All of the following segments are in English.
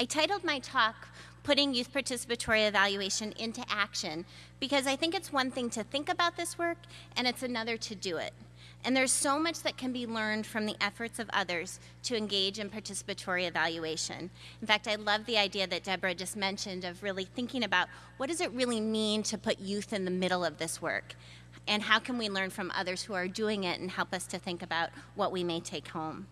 I titled my talk, Putting Youth Participatory Evaluation into Action, because I think it's one thing to think about this work, and it's another to do it. And there's so much that can be learned from the efforts of others to engage in participatory evaluation. In fact, I love the idea that Deborah just mentioned of really thinking about what does it really mean to put youth in the middle of this work? And how can we learn from others who are doing it and help us to think about what we may take home?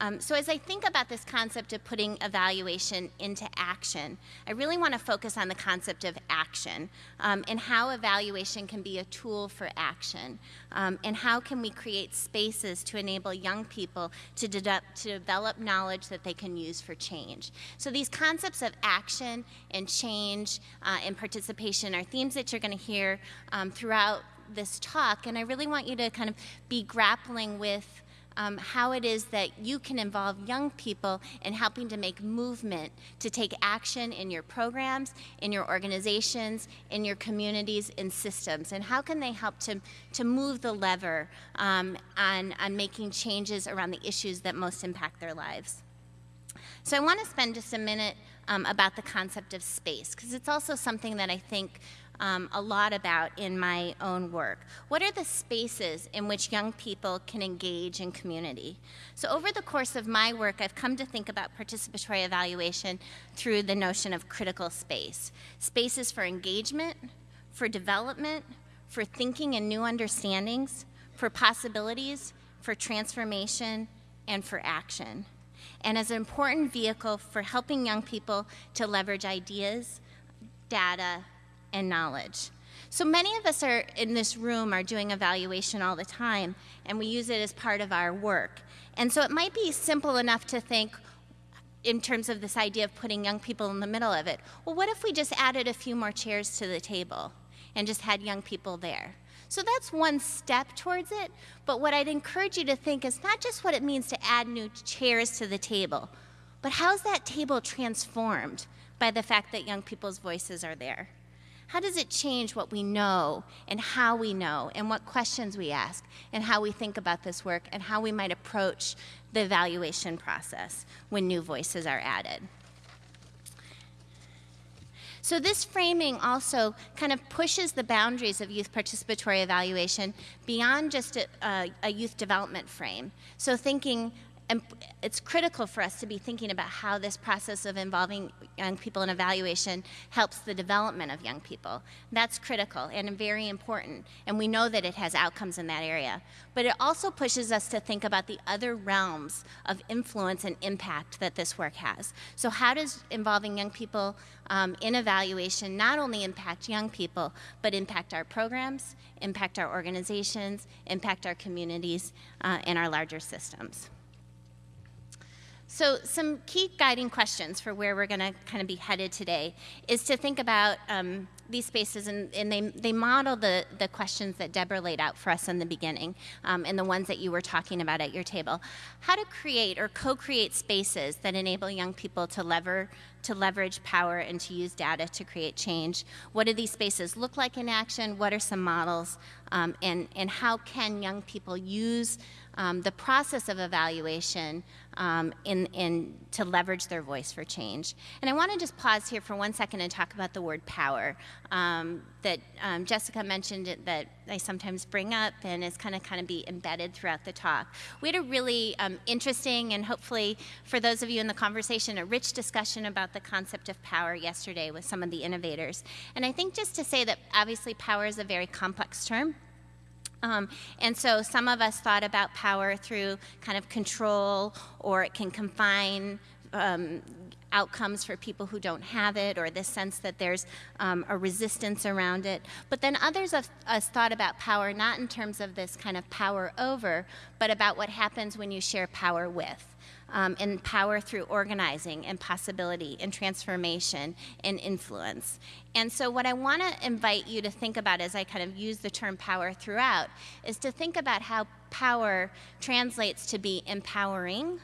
Um, so as I think about this concept of putting evaluation into action, I really want to focus on the concept of action um, and how evaluation can be a tool for action um, and how can we create spaces to enable young people to, to develop knowledge that they can use for change. So these concepts of action and change uh, and participation are themes that you're going to hear um, throughout this talk and I really want you to kind of be grappling with um, how it is that you can involve young people in helping to make movement to take action in your programs, in your organizations, in your communities, in systems, and how can they help to, to move the lever um, on, on making changes around the issues that most impact their lives. So I want to spend just a minute um, about the concept of space, because it's also something that I think um, a lot about in my own work. What are the spaces in which young people can engage in community? So over the course of my work, I've come to think about participatory evaluation through the notion of critical space. Spaces for engagement, for development, for thinking and new understandings, for possibilities, for transformation, and for action. And as an important vehicle for helping young people to leverage ideas, data, and knowledge. So many of us are in this room are doing evaluation all the time, and we use it as part of our work. And so it might be simple enough to think, in terms of this idea of putting young people in the middle of it, well, what if we just added a few more chairs to the table and just had young people there? So that's one step towards it, but what I'd encourage you to think is not just what it means to add new chairs to the table, but how's that table transformed by the fact that young people's voices are there? How does it change what we know and how we know and what questions we ask and how we think about this work and how we might approach the evaluation process when new voices are added? So this framing also kind of pushes the boundaries of youth participatory evaluation beyond just a, a, youth development frame. So thinking and it's critical for us to be thinking about how this process of involving young people in evaluation helps the development of young people. That's critical and very important, and we know that it has outcomes in that area. But it also pushes us to think about the other realms of influence and impact that this work has. So how does involving young people um, in evaluation not only impact young people, but impact our programs, impact our organizations, impact our communities, uh, and our larger systems. So some key guiding questions for where we're going to kind of be headed today is to think about um, these spaces, and, and, they, they model the, the questions that Deborah laid out for us in the beginning, um, and the ones that you were talking about at your table. How to create or co-create spaces that enable young people to lever to leverage power and to use data to create change. What do these spaces look like in action? What are some models? Um, and, and how can young people use um, the process of evaluation um, in, in, to leverage their voice for change. And I want to just pause here for one second and talk about the word power um, that um, Jessica mentioned that I sometimes bring up and is kind of kind of be embedded throughout the talk. We had a really um, interesting and hopefully for those of you in the conversation, a rich discussion about the concept of power yesterday with some of the innovators. And I think just to say that obviously power is a very complex term. Um, and so some of us thought about power through kind of control, or it can confine um, outcomes for people who don't have it, or this sense that there's um, a resistance around it. But then others of us thought about power not in terms of this kind of power over, but about what happens when you share power with um, and power through organizing and possibility and transformation and influence. And so what I want to invite you to think about as I kind of use the term power throughout is to think about how power translates to be empowering,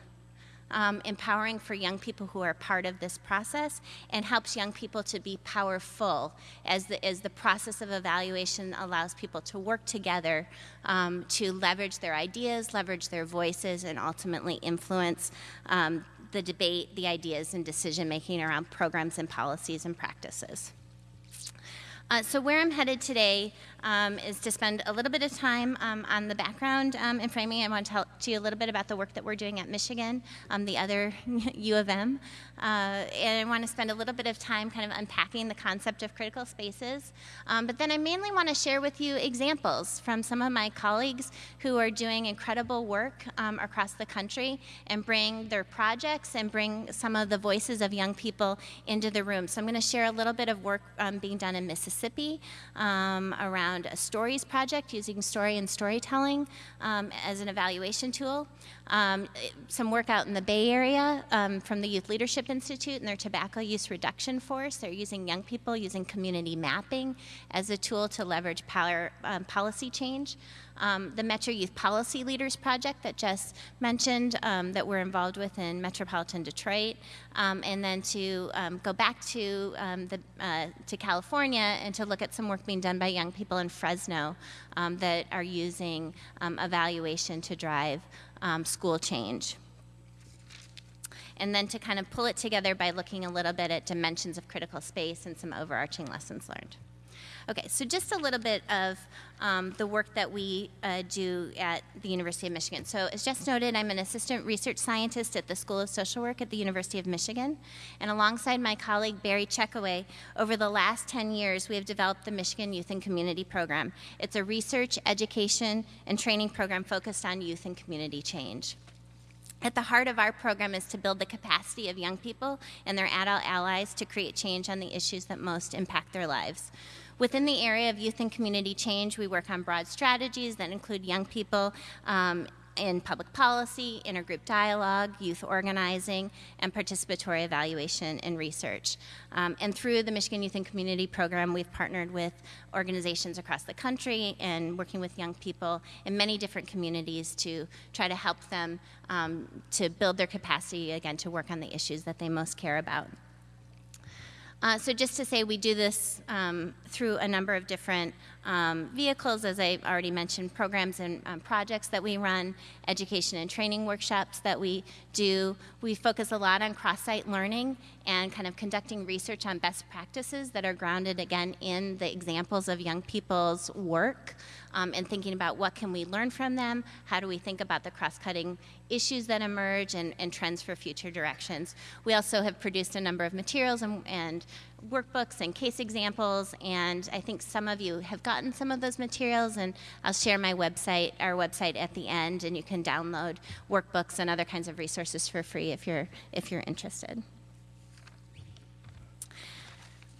um, empowering for young people who are part of this process and helps young people to be powerful as the, as the process of evaluation allows people to work together um, to leverage their ideas, leverage their voices, and ultimately influence um, the debate, the ideas, and decision making around programs and policies and practices. Uh, so where I'm headed today um, is to spend a little bit of time um, on the background um, and framing. I want to tell to you a little bit about the work that we're doing at Michigan, um, the other U of M, uh, and I want to spend a little bit of time kind of unpacking the concept of critical spaces. Um, but then I mainly want to share with you examples from some of my colleagues who are doing incredible work um, across the country and bring their projects and bring some of the voices of young people into the room. So I'm going to share a little bit of work being done in Mississippi um, around a stories project using story and storytelling um, as an evaluation tool. Um, some work out in the Bay Area um, from the Youth Leadership Institute and their tobacco use reduction force. They're using young people using community mapping as a tool to leverage power, um, policy change um, the Metro Youth Policy Leaders Project that Jess mentioned um, that we're involved with in metropolitan Detroit, um, and then to um, go back to, um, the, uh, to California and to look at some work being done by young people in Fresno that are using evaluation to drive school change and then to kind of pull it together by looking a little bit at dimensions of critical space and some overarching lessons learned. Okay, so just a little bit of um, the work that we uh, do at the University of Michigan. So as just noted, I'm an assistant research scientist at the School of Social Work at the University of Michigan. And alongside my colleague Barry Checkoway, over the last 10 years, we have developed the Michigan Youth and Community Program. It's a research, education, and training program focused on youth and community change. At the heart of our program is to build the capacity of young people and their adult allies to create change on the issues that most impact their lives. Within the area of youth and community change, we work on broad strategies that include young people um, in public policy, intergroup dialogue, youth organizing, and participatory evaluation and research. Um, and through the Michigan Youth and Community Program, we've partnered with organizations across the country and working with young people in many different communities to try to help them um, to build their capacity, again, to work on the issues that they most care about. Uh, so just to say, we do this um, through a number of different um, vehicles, as I already mentioned, programs and um, projects that we run, education and training workshops that we do. We focus a lot on cross-site learning and kind of conducting research on best practices that are grounded, again, in the examples of young people's work um, and thinking about what can we learn from them, how do we think about the cross-cutting issues that emerge and, and, trends for future directions. We also have produced a number of materials and, and workbooks and case examples, and I think some of you have gotten some of those materials, and I'll share my website, our website at the end, and you can download workbooks and other kinds of resources for free if you're, if you're interested.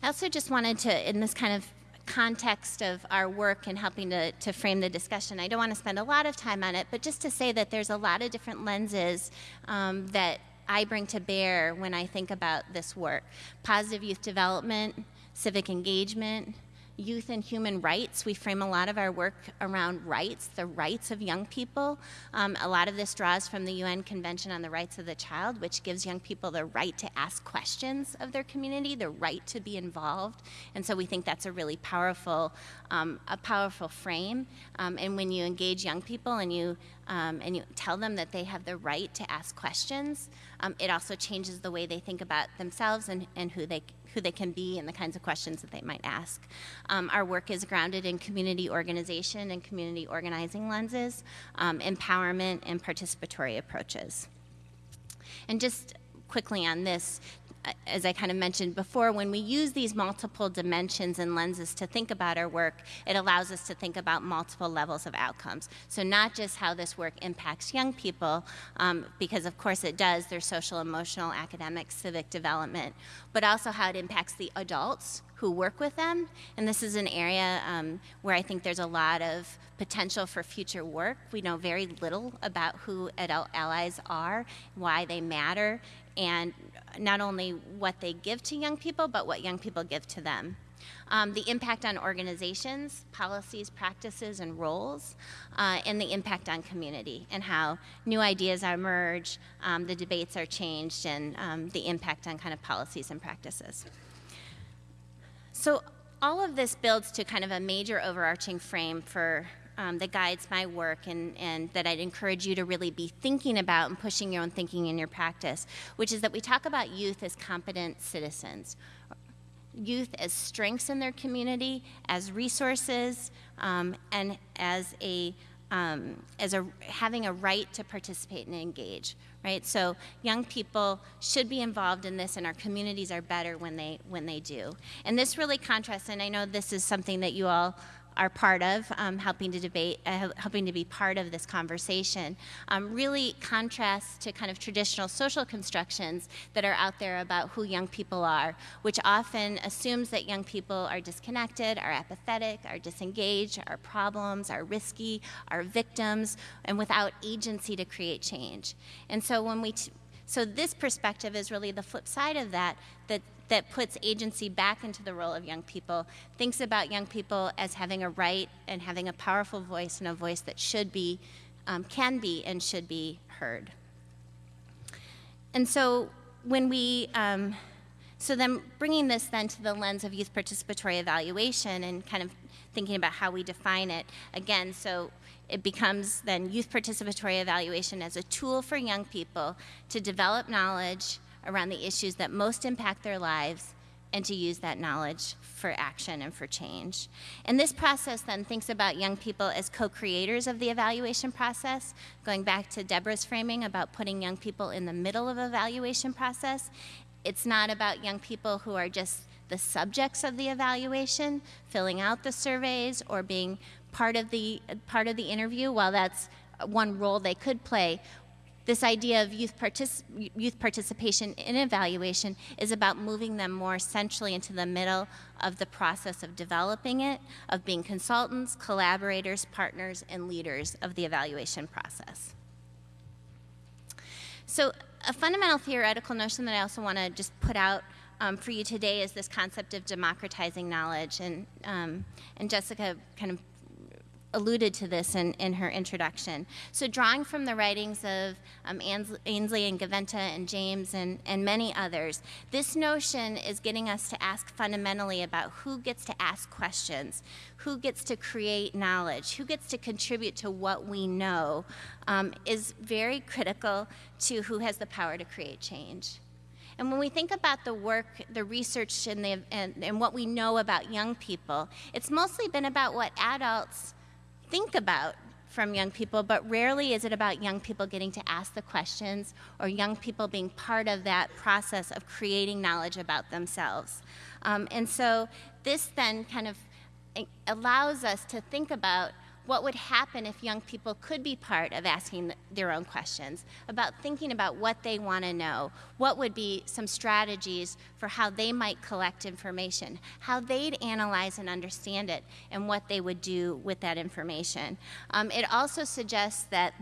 I also just wanted to, in this kind of context of our work and helping to, to frame the discussion. I don't want to spend a lot of time on it, but just to say that there's a lot of different lenses um, that I bring to bear when I think about this work. Positive youth development, civic engagement, youth and human rights. We frame a lot of our work around rights, the rights of young people. Um, a lot of this draws from the UN Convention on the Rights of the Child, which gives young people the right to ask questions of their community, the right to be involved. And so we think that's a really powerful, um, a powerful frame. Um, and when you engage young people and you um, and you tell them that they have the right to ask questions, um, it also changes the way they think about themselves and, and who they who they can be and the kinds of questions that they might ask. Um, our work is grounded in community organization and community organizing lenses, um, empowerment, and participatory approaches. And just quickly on this, as I kind of mentioned before, when we use these multiple dimensions and lenses to think about our work, it allows us to think about multiple levels of outcomes. So not just how this work impacts young people, um, because of course it does, their social, emotional, academic, civic development, but also how it impacts the adults who work with them. And this is an area um, where I think there's a lot of potential for future work. We know very little about who adult allies are, why they matter, and not only what they give to young people, but what young people give to them. Um, the impact on organizations, policies, practices, and roles, uh, and the impact on community, and how new ideas emerge, um, the debates are changed, and um, the impact on kind of policies and practices. So all of this builds to kind of a major overarching frame for um, that guides my work and, and that I'd encourage you to really be thinking about and pushing your own thinking in your practice, which is that we talk about youth as competent citizens. Youth as strengths in their community, as resources, um, and as a um, as a having a right to participate and engage right so young people should be involved in this and our communities are better when they when they do and this really contrasts and i know this is something that you all are part of, um, helping to debate, uh, helping to be part of this conversation, um, really contrasts to kind of traditional social constructions that are out there about who young people are, which often assumes that young people are disconnected, are apathetic, are disengaged, are problems, are risky, are victims, and without agency to create change. And so when we so this perspective is really the flip side of that, that that puts agency back into the role of young people, thinks about young people as having a right and having a powerful voice and a voice that should be, um, can be, and should be heard. And so when we, um, so then bringing this then to the lens of youth participatory evaluation and kind of thinking about how we define it again, so it becomes then youth participatory evaluation as a tool for young people to develop knowledge, around the issues that most impact their lives and to use that knowledge for action and for change. And this process then thinks about young people as co-creators of the evaluation process, going back to Deborah's framing about putting young people in the middle of evaluation process. It's not about young people who are just the subjects of the evaluation, filling out the surveys or being part of the part of the interview. While that's one role they could play, this idea of youth, partic youth participation in evaluation is about moving them more centrally into the middle of the process of developing it, of being consultants, collaborators, partners, and leaders of the evaluation process. So a fundamental theoretical notion that I also want to just put out um, for you today is this concept of democratizing knowledge. And, um, and Jessica kind of alluded to this in, in her introduction. So drawing from the writings of um, Ainslie and Gaventa and James and, and many others, this notion is getting us to ask fundamentally about who gets to ask questions, who gets to create knowledge, who gets to contribute to what we know, um, is very critical to who has the power to create change. And when we think about the work, the research, and, the, and, and what we know about young people, it's mostly been about what adults think about from young people, but rarely is it about young people getting to ask the questions or young people being part of that process of creating knowledge about themselves. Um, and so this then kind of eh, allows us to think about what would happen if young people could be part of asking their own questions, about thinking about what they want to know, what would be some strategies for how they might collect information, how they'd analyze and understand it, and what they would do with that information. Um, it also suggests that,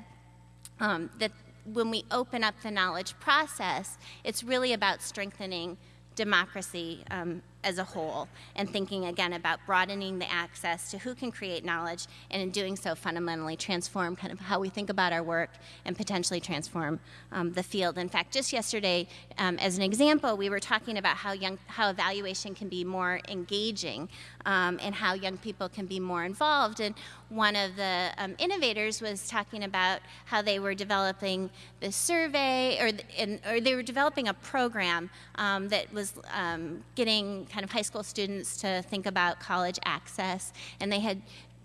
um, that when we open up the knowledge process, it's really about strengthening democracy um, as a whole and thinking again about broadening the access to who can create knowledge and in doing so fundamentally transform kind of how we think about our work and potentially transform um, the field. In fact, just yesterday, um, as an example, we were talking about how young how evaluation can be more engaging um, and how young people can be more involved. And one of the um, innovators was talking about how they were developing the survey or, or they were developing a program um, that was um, getting kind of high school students to think about college access. And they had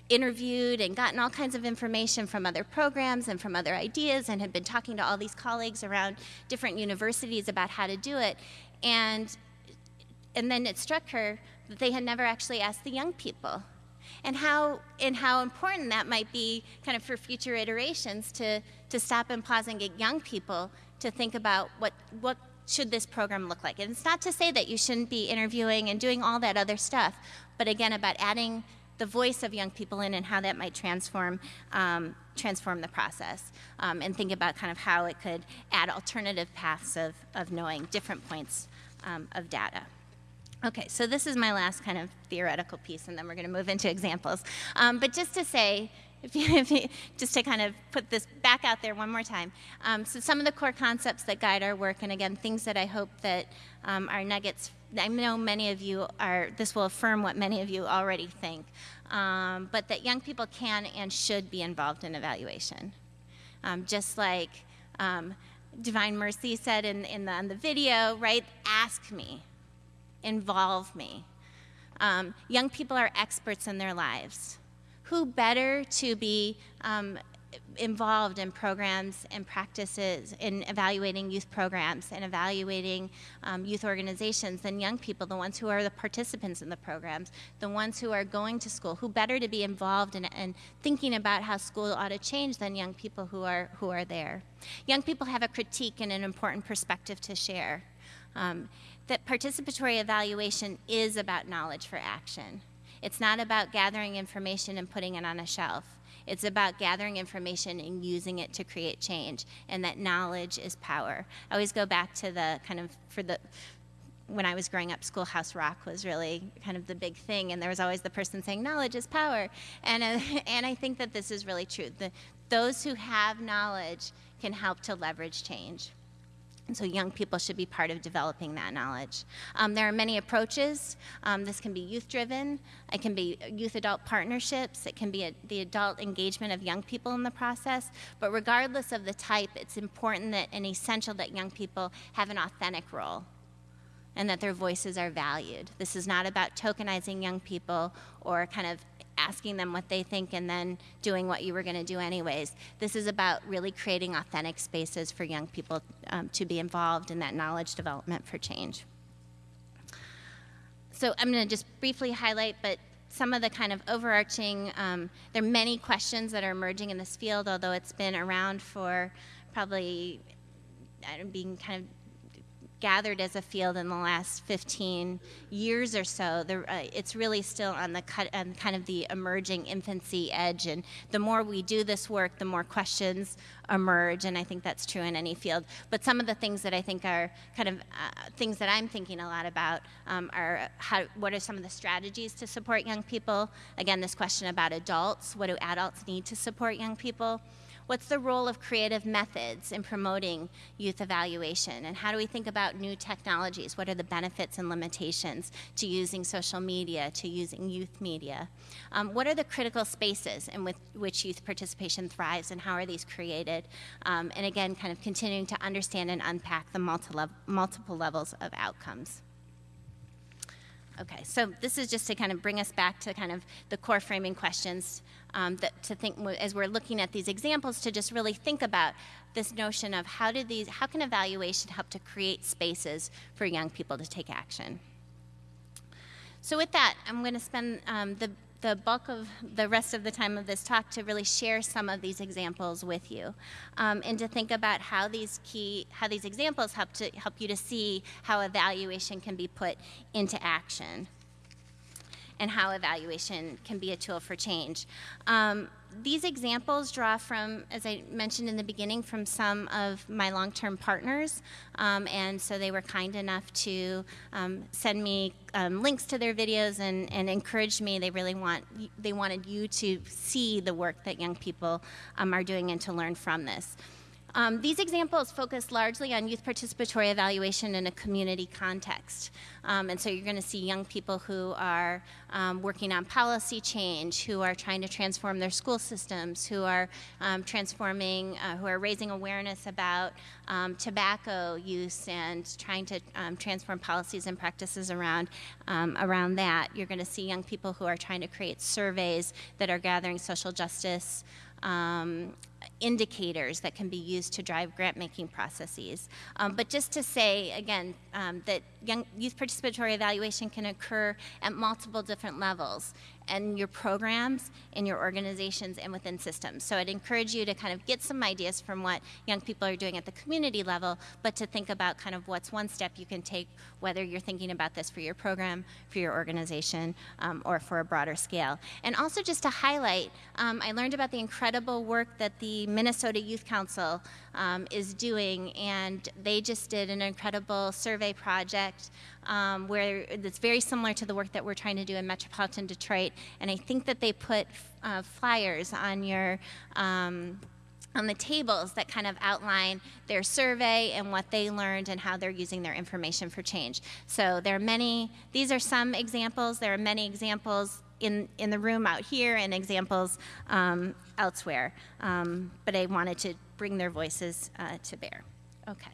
interviewed and gotten all kinds of information from other programs and from other ideas and had been talking to all these colleagues around different universities about how to do it. And, and then it struck her that they had never actually asked the young people and how and how important that might be kind of for future iterations to to stop and pause and get young people to think about what what should this program look like? And it's not to say that you shouldn't be interviewing and doing all that other stuff, but again, about adding the voice of young people in and how that might transform um, transform the process um, and think about kind of how it could add alternative paths of, of knowing different points um, of data. Okay, so this is my last kind of theoretical piece, and then we're going to move into examples. Um, but just to say, if you, if you, just to kind of put this back out there one more time. Um, so some of the core concepts that guide our work, and again, things that I hope that um, nuggets. I know many of you are. This will affirm what many of you already think, um, but that young people can and should be involved in evaluation, um, just like. Um, Divine Mercy said in, in the, in the video, right? Ask me, involve me. Um, young people are experts in their lives. Who better to be um, involved in programs and practices in evaluating youth programs and evaluating um, youth organizations than young people, the ones who are the participants in the programs, the ones who are going to school. Who better to be involved in, in thinking about how school ought to change than young people who are, who are there? Young people have a critique and an important perspective to share. Um, that participatory evaluation is about knowledge for action. It's not about gathering information and putting it on a shelf. It's about gathering information and using it to create change, and that knowledge is power. I always go back to the kind of, for the, when I was growing up, Schoolhouse Rock was really kind of the big thing, and there was always the person saying, knowledge is power. And, uh, and I think that this is really true. The, those who have knowledge can help to leverage change. And so young people should be part of developing that knowledge. Um, there are many approaches. Um, this can be youth driven, it can be youth adult partnerships, it can be a, the adult engagement of young people in the process. But regardless of the type, it's important that and essential that young people have an authentic role and that their voices are valued. This is not about tokenizing young people or kind of asking them what they think and then doing what you were going to do anyways. This is about really creating authentic spaces for young people um, to be involved in that knowledge development for change. So I'm going to just briefly highlight, but some of the kind of overarching, um, there are many questions that are emerging in this field, although it's been around for probably being kind of gathered as a field in the last 15 years or so, the, uh, it's really still on the cut, kind of the emerging infancy edge. And the more we do this work, the more questions emerge. And I think that's true in any field. But some of the things that I think are kind of uh, things that I'm thinking a lot about um, are how, what are some of the strategies to support young people? Again, this question about adults. What do adults need to support young people? What's the role of creative methods in promoting youth evaluation? And how do we think about new technologies? What are the benefits and limitations to using social media, to using youth media? Um, what are the critical spaces in which youth participation thrives and how are these created? Um, and again, kind of continuing to understand and unpack the multi multiple levels of outcomes. Okay, so this is just to kind of bring us back to kind of the core framing questions um, that to think as we're looking at these examples to just really think about this notion of how do these how can evaluation help to create spaces for young people to take action. So with that, I'm going to spend um, the the bulk of the rest of the time of this talk to really share some of these examples with you um, and to think about how these key how these examples help to help you to see how evaluation can be put into action and how evaluation can be a tool for change. Um, these examples draw from, as I mentioned in the beginning, from some of my long-term partners, um, and so they were kind enough to um, send me um, links to their videos and, and encourage me. They really want, they wanted you to see the work that young people um, are doing and to learn from this. Um, these examples focus largely on youth participatory evaluation in a community context. Um, and so you're going to see young people who are um, working on policy change, who are trying to transform their school systems, who are um, transforming, uh, who are raising awareness about um, tobacco use and trying to um, transform policies and practices around, around that. You're going to see young people who are trying to create surveys that are gathering social justice um, indicators that can be used to drive grant making processes. Um, but just to say again um, that young, youth participatory evaluation can occur at multiple different levels and your programs in your organizations and within systems. So I'd encourage you to kind of get some ideas from what young people are doing at the community level, but to think about kind of what's one step you can take, whether you're thinking about this for your program, for your organization, um, or for a broader scale. And also just to highlight, um, I learned about the incredible work that the Minnesota Youth Council um, is doing, and they just did an incredible survey project um, where it's very similar to the work that we're trying to do in metropolitan Detroit. And I think that they put uh, flyers on your um, on the tables that kind of outline their survey and what they learned and how they're using their information for change. So there are many, these are some examples, there are many examples in, in the room out here and examples um, elsewhere. Um, but I wanted to bring their voices uh, to bear. Okay.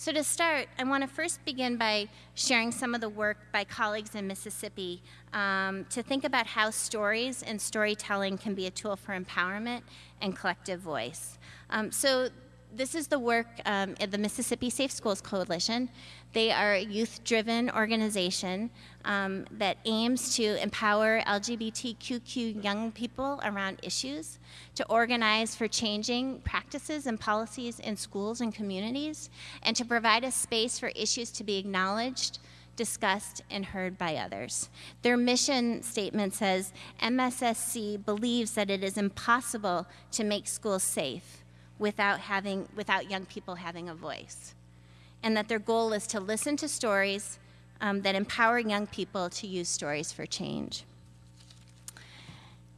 So to start, I want to first begin by sharing some of the work by colleagues in Mississippi um, to think about how stories and storytelling can be a tool for empowerment and collective voice. Um, so this is the work um, of the Mississippi Safe Schools Coalition. They are a youth-driven organization um, that aims to empower LGBTQ young people around issues, to organize for changing practices and policies in schools and communities, and to provide a space for issues to be acknowledged, discussed, and heard by others. Their mission statement says, MSSC believes that it is impossible to make schools safe without, having, without young people having a voice. And that their goal is to listen to stories um, that empower young people to use stories for change.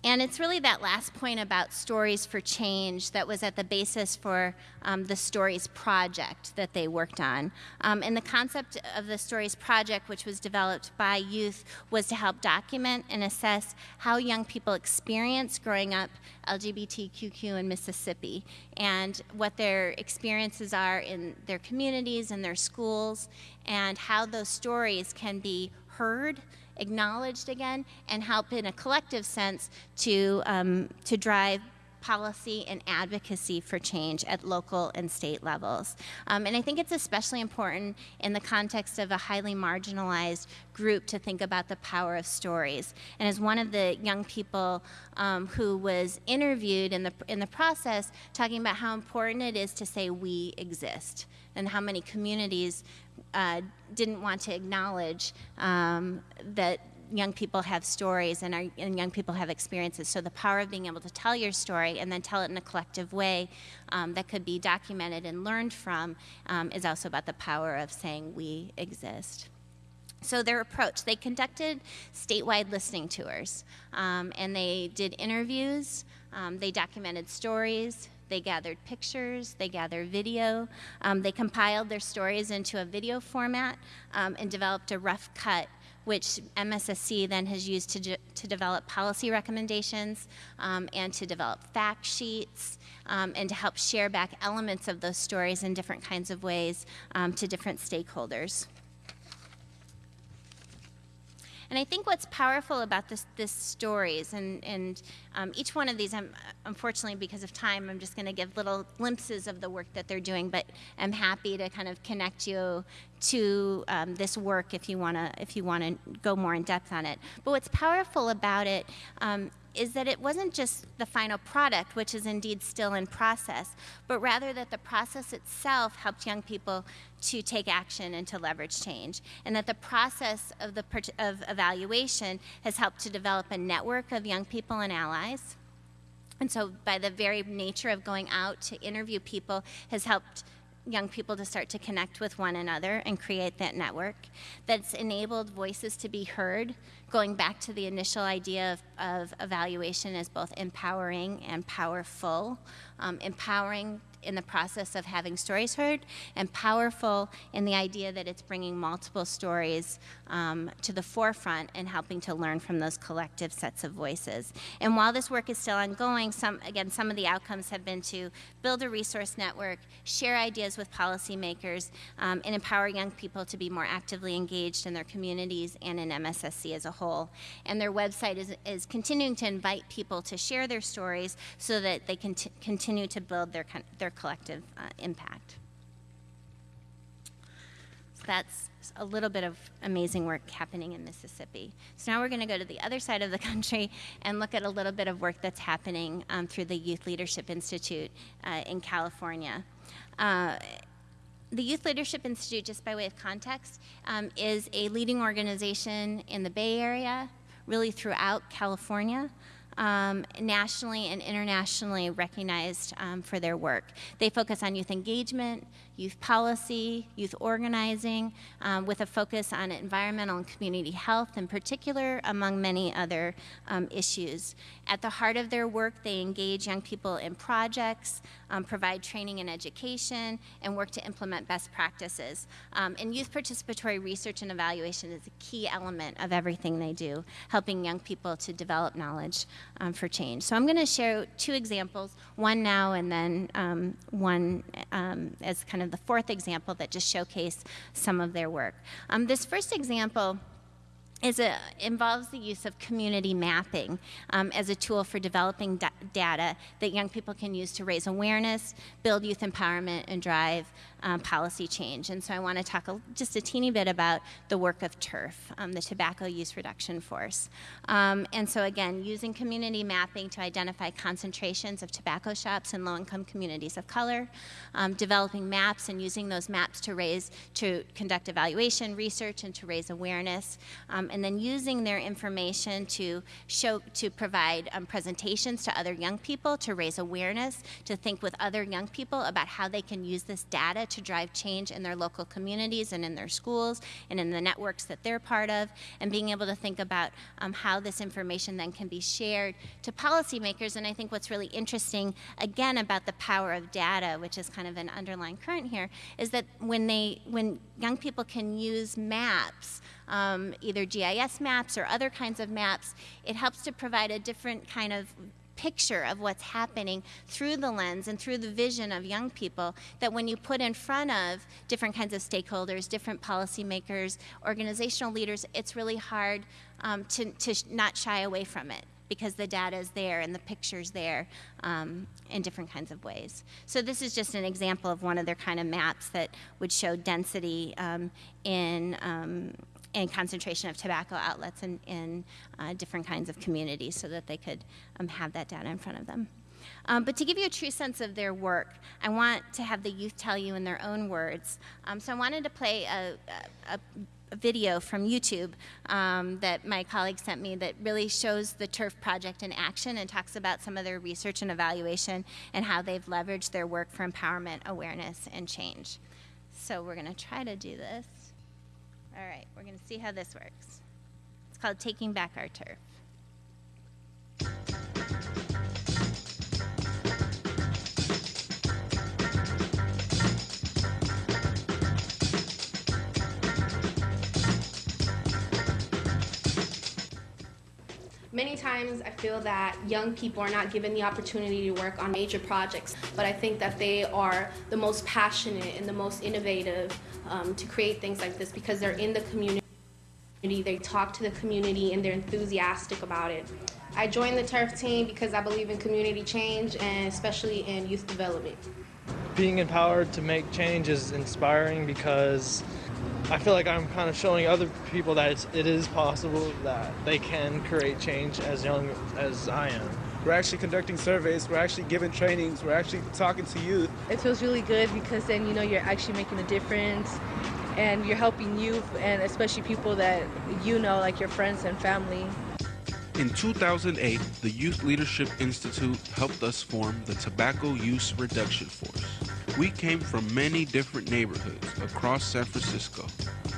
And it's really that last point about stories for change that was at the basis for um, the Stories Project that they worked on. Um, and the concept of the Stories Project, which was developed by youth, was to help document and assess how young people experience growing up LGBTQ in Mississippi and what their experiences are in their communities and their schools and how those stories can be heard acknowledged again, and help in a collective sense to, um, to drive policy and advocacy for change at local and state levels. Um, and I think it's especially important in the context of a highly marginalized group to think about the power of stories. And as one of the young people um, who was interviewed in the, in the process, talking about how important it is to say we exist and how many communities uh, didn't want to acknowledge um, that young people have stories and, our, and young people have experiences. So the power of being able to tell your story and then tell it in a collective way um, that could be documented and learned from um, is also about the power of saying we exist. So their approach, they conducted statewide listening tours um, and they did interviews, um, they documented stories, they gathered pictures, they gathered video, um, they compiled their stories into a video format um, and developed a rough cut which MSSC then has used to, to develop policy recommendations um, and to develop fact sheets um, and to help share back elements of those stories in different kinds of ways um, to different stakeholders. And I think what's powerful about this, this stories, and, and um, each one of these, I'm, unfortunately because of time, I'm just going to give little glimpses of the work that they're doing, but I'm happy to kind of connect you to um, this work if you want to if you want to go more in depth on it. But what's powerful about it um, is that it wasn't just the final product, which is indeed still in process, but rather that the process itself helped young people to take action and to leverage change, and that the process of, the, of evaluation has helped to develop a network of young people and allies. And so by the very nature of going out to interview people has helped young people to start to connect with one another and create that network that's enabled voices to be heard going back to the initial idea of, of evaluation as both empowering and powerful. Um, empowering in the process of having stories heard and powerful in the idea that it's bringing multiple stories um, to the forefront and helping to learn from those collective sets of voices. And while this work is still ongoing, some, again, some of the outcomes have been to build a resource network, share ideas with policymakers, um, and empower young people to be more actively engaged in their communities and in MSSC as a whole. And their website is, is continuing to invite people to share their stories so that they can continue to build their, their collective uh, impact. So that's a little bit of amazing work happening in Mississippi. So now we're going to go to the other side of the country and look at a little bit of work that's happening um, through the Youth Leadership Institute uh, in California. Uh, the Youth Leadership Institute, just by way of context, um, is a leading organization in the Bay Area, really throughout California. Um, nationally and internationally recognized um, for their work. They focus on youth engagement, youth policy, youth organizing, um, with a focus on environmental and community health in particular, among many other um, issues. At the heart of their work, they engage young people in projects, um, provide training and education, and work to implement best practices. Um, and youth participatory research and evaluation is a key element of everything they do, helping young people to develop knowledge um, for change. So I'm going to share two examples, one now and then um, one as kind of the fourth example that just showcase some of their work. Um, this first example is a, involves the use of community mapping um, as a tool for developing da data that young people can use to raise awareness, build youth empowerment, and drive um, policy change. And so I want to talk a, just a teeny bit about the work of TURF, um, the Tobacco Use Reduction Force. Um, and so again, using community mapping to identify concentrations of tobacco shops in low-income communities of color, um, developing maps and using those maps to raise, to conduct evaluation, research, and to raise awareness, um, and then using their information to show, to provide um, presentations to other young people to raise awareness, to think with other young people about how they can use this data to drive change in their local communities and in their schools and in the networks that they're part of, and being able to think about um, how this information then can be shared to policymakers. And I think what's really interesting, again, about the power of data, which is kind of an underlying current here, is that when they, when young people can use maps, um, either GIS maps or other kinds of maps, it helps to provide a different kind of picture of what's happening through the lens and through the vision of young people that when you put in front of different kinds of stakeholders, different policymakers, organizational leaders, it's really hard um, to, to not shy away from it because the data is there and the picture's there um, in different kinds of ways. So this is just an example of one of their kind of maps that would show density um, in um, and concentration of tobacco outlets in, in uh, different kinds of communities so that they could um, have that data in front of them. Um, but to give you a true sense of their work, I want to have the youth tell you in their own words. Um, so I wanted to play a, a, a video from YouTube um, that my colleague sent me that really shows the TURF project in action and talks about some of their research and evaluation and how they've leveraged their work for empowerment, awareness, and change. So we're going to try to do this. All right, we're going to see how this works. It's called Taking Back Our Turf. Many times I feel that young people are not given the opportunity to work on major projects, but I think that they are the most passionate and the most innovative um, to create things like this because they're in the community, they talk to the community, and they're enthusiastic about it. I joined the TURF team because I believe in community change and especially in youth development. Being empowered to make change is inspiring because I feel like I'm kind of showing other people that it's, it is possible that they can create change as young as I am. We're actually conducting surveys, we're actually giving trainings, we're actually talking to youth. It feels really good because then you know you're actually making a difference and you're helping youth and especially people that you know like your friends and family. In 2008, the Youth Leadership Institute helped us form the Tobacco Use Reduction Force. We came from many different neighborhoods across San Francisco.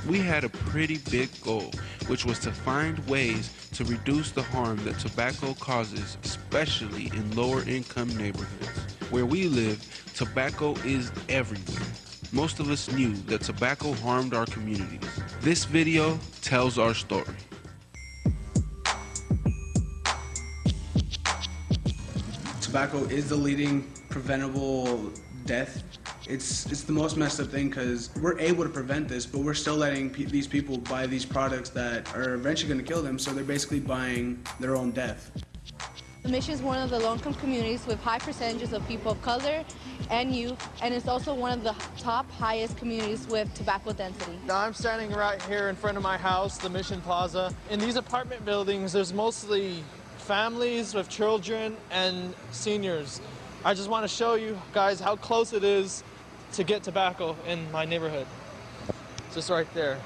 We had a pretty big goal, which was to find ways to reduce the harm that tobacco causes, especially in lower income neighborhoods. Where we live, tobacco is everywhere. Most of us knew that tobacco harmed our communities. This video tells our story. Tobacco is the leading preventable death. It's it's the most messed up thing because we're able to prevent this, but we're still letting pe these people buy these products that are eventually going to kill them. So they're basically buying their own death. The mission is one of the low-income communities with high percentages of people of color and youth, and it's also one of the top highest communities with tobacco density. Now I'm standing right here in front of my house, the Mission Plaza. In these apartment buildings, there's mostly families with children and seniors. I just want to show you guys how close it is to get tobacco in my neighborhood. Just right there.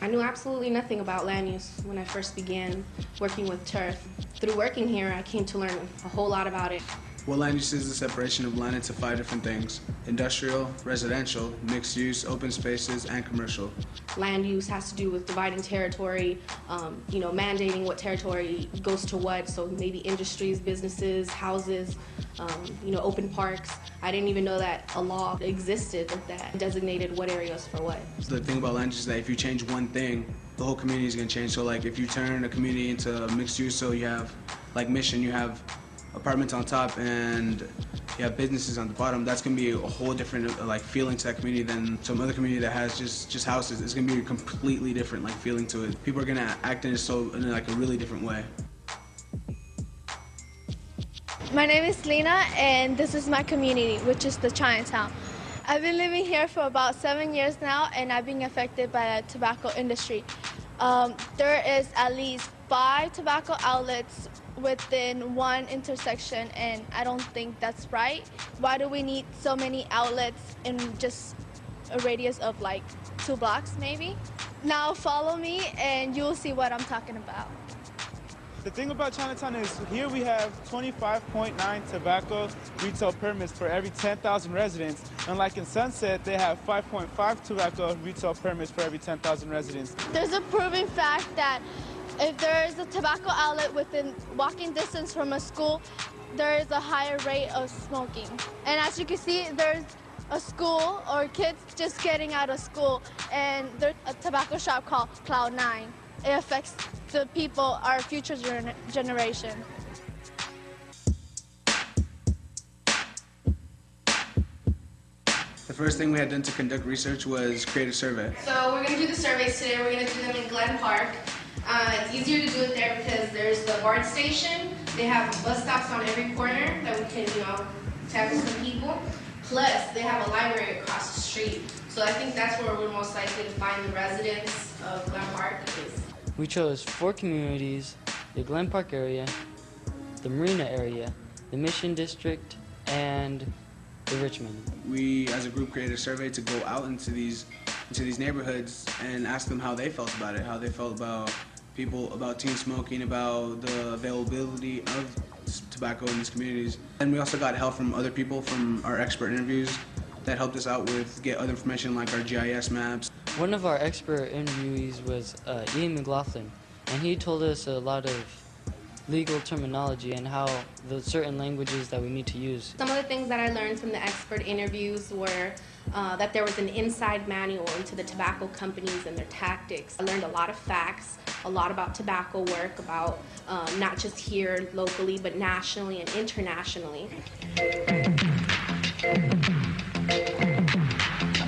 I knew absolutely nothing about land use when I first began working with turf. Through working here, I came to learn a whole lot about it. Well, land use is the separation of land into five different things industrial, residential, mixed use, open spaces, and commercial. Land use has to do with dividing territory, um, you know, mandating what territory goes to what. So maybe industries, businesses, houses, um, you know, open parks. I didn't even know that a law existed that designated what areas for what. The thing about land use is that if you change one thing, the whole community is going to change. So, like, if you turn a community into mixed use, so you have, like, Mission, you have apartments on top and you have businesses on the bottom, that's gonna be a whole different like feeling to that community than some other community that has just just houses. It's gonna be a completely different like feeling to it. People are gonna act in so in like a really different way. My name is Lena, and this is my community, which is the Chinatown. I've been living here for about seven years now, and I've been affected by the tobacco industry. Um, there is at least five tobacco outlets within one intersection and I don't think that's right. Why do we need so many outlets in just a radius of like two blocks maybe? Now follow me and you'll see what I'm talking about. The thing about Chinatown is here we have 25.9 tobacco retail permits for every 10,000 residents. Unlike in Sunset, they have 5.5 tobacco retail permits for every 10,000 residents. There's a proven fact that if there is a tobacco outlet within walking distance from a school, there is a higher rate of smoking. And as you can see, there's a school or kids just getting out of school, and there's a tobacco shop called Cloud9. It affects the people, our future gener generation. The first thing we had done to conduct research was create a survey. So we're going to do the surveys today. We're going to do them in Glen Park. Uh, it's easier to do it there because there's the BART station. They have bus stops on every corner that we can, you know, tackle some people. Plus, they have a library across the street. So I think that's where we're most likely to find the residents of Glen Park. Is. We chose four communities, the Glen Park area, the Marina area, the Mission District, and the Richmond. We, as a group, created a survey to go out into these into these neighborhoods and ask them how they felt about it, how they felt about people about teen smoking, about the availability of tobacco in these communities. And we also got help from other people from our expert interviews that helped us out with get other information like our GIS maps. One of our expert interviewees was uh, Ian McLaughlin, and he told us a lot of legal terminology and how the certain languages that we need to use. Some of the things that I learned from the expert interviews were uh, that there was an inside manual into the tobacco companies and their tactics. I learned a lot of facts, a lot about tobacco work, about um, not just here locally, but nationally and internationally.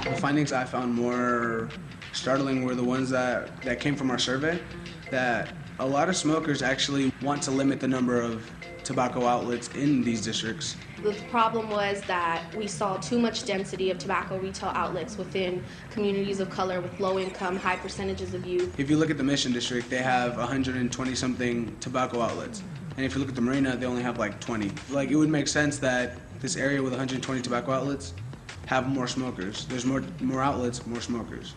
The findings I found more startling were the ones that, that came from our survey, that a lot of smokers actually want to limit the number of tobacco outlets in these districts. The problem was that we saw too much density of tobacco retail outlets within communities of color with low income, high percentages of youth. If you look at the Mission District, they have 120 something tobacco outlets. And if you look at the Marina, they only have like 20. Like it would make sense that this area with 120 tobacco outlets have more smokers. There's more more outlets, more smokers.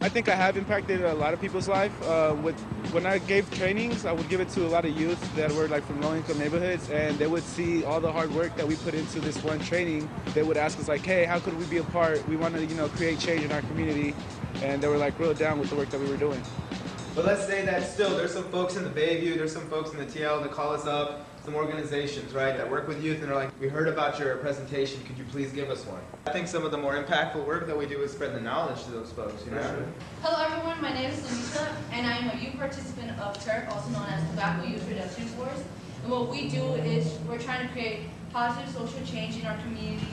I think I have impacted a lot of people's life. Uh, with when I gave trainings, I would give it to a lot of youth that were like from low-income neighborhoods, and they would see all the hard work that we put into this one training. They would ask us like, "Hey, how could we be a part? We want to, you know, create change in our community," and they were like real down with the work that we were doing. But let's say that still there's some folks in the Bayview, there's some folks in the TL that call us up some organizations, right, that work with youth and are like, we heard about your presentation, could you please give us one? I think some of the more impactful work that we do is spread the knowledge to those folks, you know? Hello everyone, my name is Louisa, and I am a youth participant of TURF, also known as Tobacco Use Reduction Force. And what we do is we're trying to create positive social change in our community.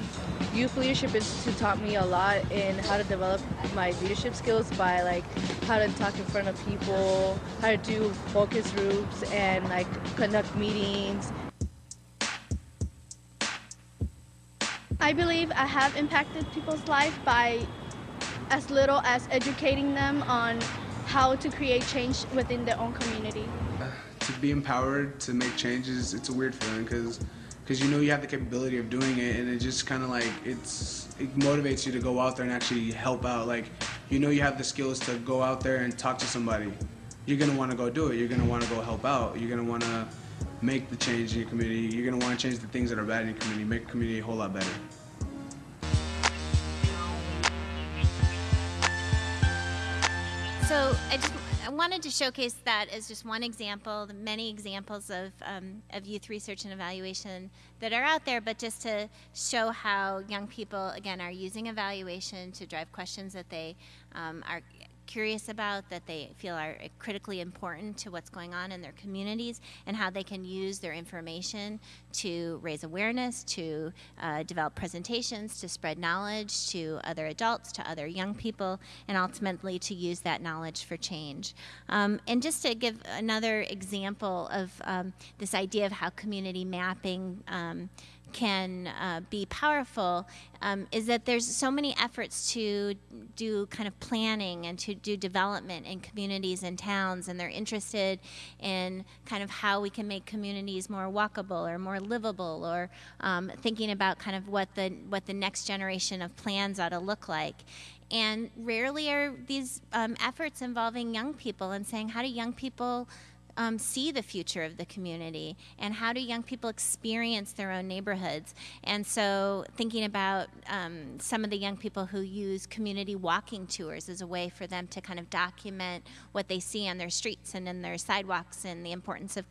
Youth Leadership Institute taught me a lot in how to develop my leadership skills by like how to talk in front of people, how to do focus groups and like conduct meetings. I believe I have impacted people's life by as little as educating them on how to create change within their own community. to be empowered to make changes, it's a weird feeling because because you know you have the capability of doing it, and it just kind of like it's it motivates you to go out there and actually help out. Like you know you have the skills to go out there and talk to somebody. You're gonna want to go do it. You're gonna want to go help out. You're gonna want to make the change in your community. You're gonna want to change the things that are bad in your community. Make community a whole lot better. So I just I wanted to showcase that as just one example, the many examples of, um, of youth research and evaluation that are out there, but just to show how young people, again, are using evaluation to drive questions that they um, are curious about, that they feel are critically important to what's going on in their communities, and how they can use their information to raise awareness, to uh, develop presentations, to spread knowledge to other adults, to other young people, and ultimately to use that knowledge for change. Um, and just to give another example of um, this idea of how community mapping um, can uh, be powerful um, is that there's so many efforts to do kind of planning and to do development in communities and towns, and they're interested in kind of how we can make communities more walkable or more livable, or um, thinking about kind of what the what the next generation of plans ought to look like. And rarely are these um, efforts involving young people and saying, how do young people um, see the future of the community and how do young people experience their own neighborhoods and so thinking about um, some of the young people who use community walking tours as a way for them to kind of document what they see on their streets and in their sidewalks and the importance of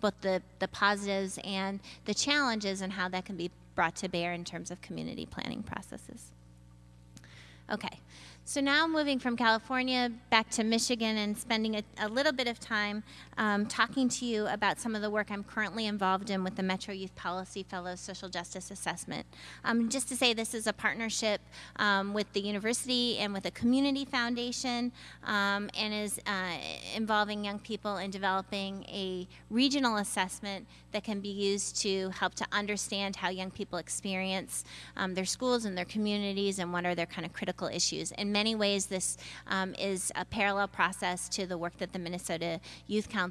both the, the positives and the challenges and how that can be brought to bear in terms of community planning processes. Okay, so now moving from California back to Michigan and spending a, a little bit of time um, talking to you about some of the work I'm currently involved in with the Metro Youth Policy Fellows Social Justice Assessment. Um, just to say this is a partnership um, with the university and with a community foundation um, and is uh, involving young people in developing a regional assessment that can be used to help to understand how young people experience um, their schools and their communities and what are their kind of critical issues. In many ways, this um, is a parallel process to the work that the Minnesota Youth Council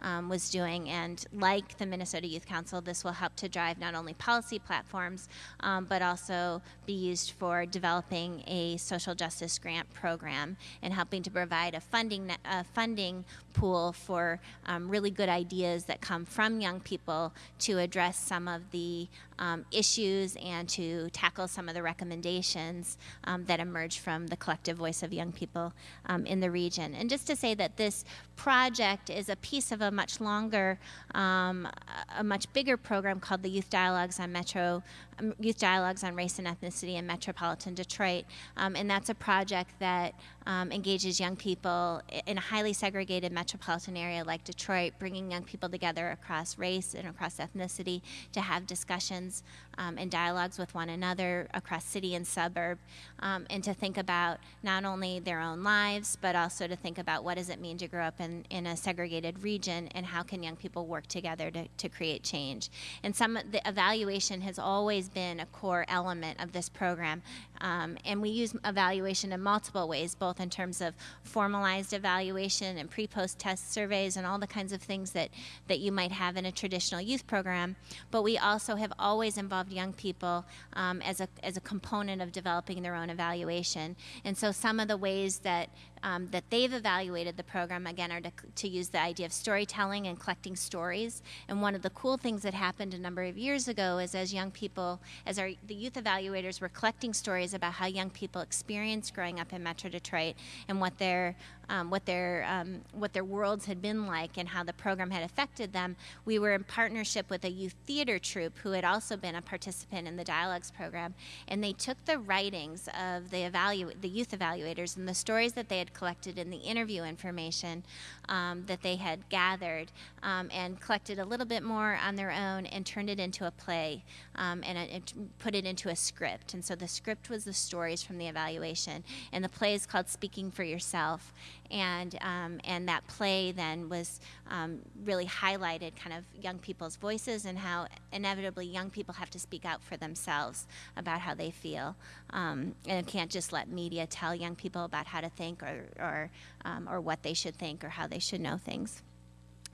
um, was doing. And like the Minnesota Youth Council, this will help to drive not only policy platforms, um, but also be used for developing a social justice grant program and helping to provide a funding, a funding pool for um, really good ideas that come from young people to address some of the um, issues and to tackle some of the recommendations um, that emerge from the collective voice of young people um, in the region. And just to say that this project is a piece of a much longer, um, a much bigger program called the Youth Dialogues on Metro, um, Youth Dialogues on Race and Ethnicity in Metropolitan Detroit. Um, and that's a project that engages young people in a highly segregated metropolitan area like Detroit, bringing young people together across race and across ethnicity to have discussions um, and dialogues with one another across city and suburb, um, and to think about not only their own lives, but also to think about what does it mean to grow up in, in a segregated region and how can young people work together to, to create change. And some the evaluation has always been a core element of this program, um, and we use evaluation in multiple ways, both in terms of formalized evaluation and pre-post test surveys and all the kinds of things that, that you might have in a traditional youth program, but we also have always involved young people um, as, a, as a component of developing their own evaluation. And so some of the ways that um, that they've evaluated the program again are to, to, use the idea of storytelling and collecting stories. And one of the cool things that happened a number of years ago is as young people, as our the youth evaluators were collecting stories about how young people experience growing up in Metro Detroit and what their um, what their um, what their worlds had been like and how the program had affected them. We were in partnership with a youth theater troupe who had also been a participant in the dialogues program, and they took the writings of the evalu- the youth evaluators and the stories that they had collected in the interview information um, that they had gathered um, and collected a little bit more on their own and turned it into a play um, and, and, put it into a script. And so the script was the stories from the evaluation, and the play is called Speaking for Yourself and um, and that play then was um, really highlighted kind of young people's voices and how inevitably young people have to speak out for themselves about how they feel um, and can't just let media tell young people about how to think or or um, or what they should think or how they should know things.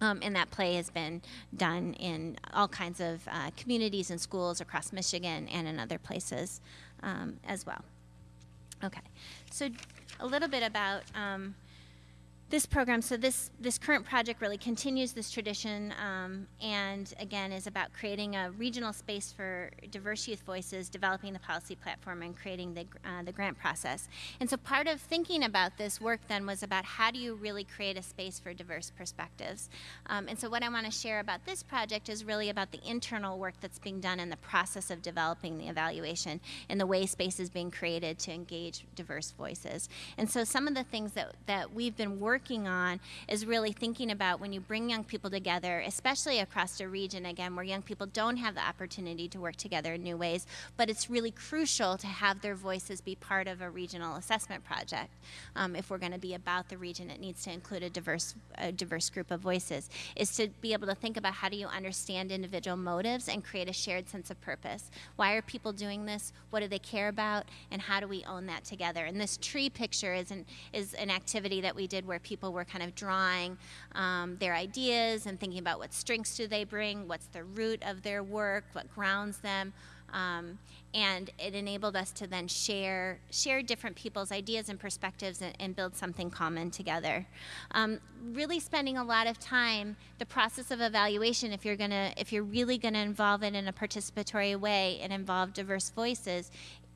Um, and that play has been done in all kinds of uh, communities and schools across Michigan and in other places um, as well. Okay, so a little bit about um, this program. So this this current project really continues this tradition, um, and again is about creating a regional space for diverse youth voices, developing the policy platform, and creating the uh, the grant process. And so part of thinking about this work then was about how do you really create a space for diverse perspectives. Um, and so what I want to share about this project is really about the internal work that's being done in the process of developing the evaluation and the way space is being created to engage diverse voices. And so some of the things that that we've been working working on is really thinking about when you bring young people together, especially across a region, again, where young people don't have the opportunity to work together in new ways, but it's really crucial to have their voices be part of a regional assessment project. Um, if we're going to be about the region, it needs to include a diverse, a diverse group of voices, is to be able to think about how do you understand individual motives and create a shared sense of purpose. Why are people doing this? What do they care about? And how do we own that together? And this tree picture is an, is an activity that we did where people were kind of drawing um, their ideas and thinking about what strengths do they bring, what's the root of their work, what grounds them. Um, and it enabled us to then share share different people's ideas and perspectives and, and build something common together. Um, really spending a lot of time the process of evaluation. If you're gonna if you're really gonna involve it in a participatory way and involve diverse voices,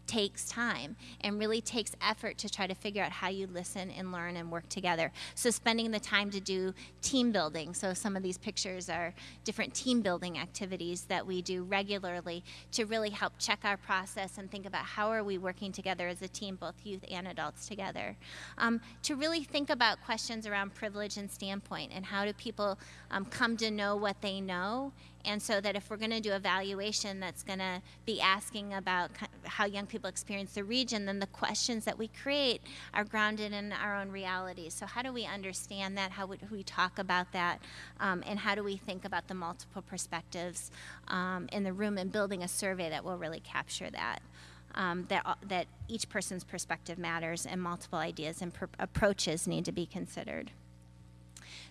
takes time and really takes effort to try to figure out how you listen and learn and work together. So spending the time to do team building. So some of these pictures are different team building activities that we do regularly to really help check our process and think about how are we working together as a team, both youth and adults together. Um, to really think about questions around privilege and standpoint and how do people um, come to know what they know and so that if we're going to do evaluation that's going to be asking about how young people experience the region, then the questions that we create are grounded in our own realities. So how do we understand that? How would we talk about that? Um, and how do we think about the multiple perspectives um, in the room and building a survey that will really capture that? Um, that, that each person's perspective matters and multiple ideas and approaches need to be considered.